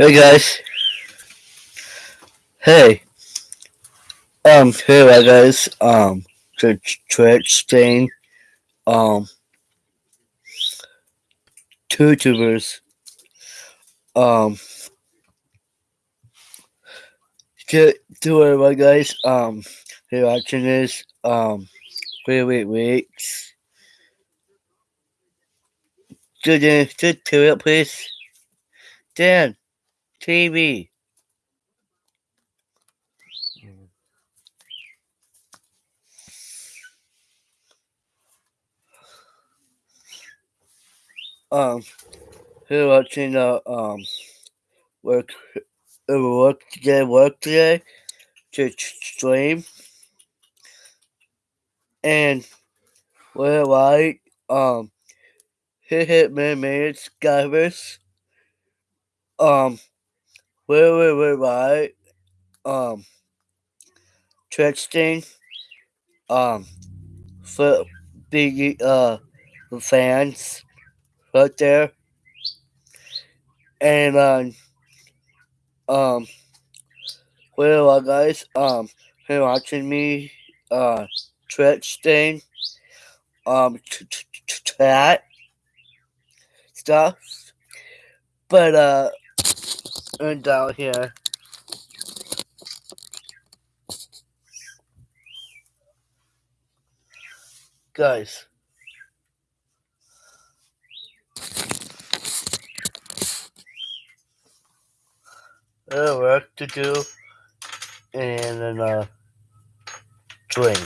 Hey guys. Hey. Um, hey guys. Um, Twitch thing. Um, two tubers. Um, to it, my guys. Um, hey, watching this. Um, wait, wait, weeks. Just, just to it, please. Dan, TV. Um, who watching the um work work today work today to stream. And we're um hit hit man man skivers um where wait, wait, right um Tristan um for the uh fans right there. And um um well guys? Um you're watching me uh Twitch thing um chat stuff. But uh and down here. Guys. Uh, work to do and then uh drink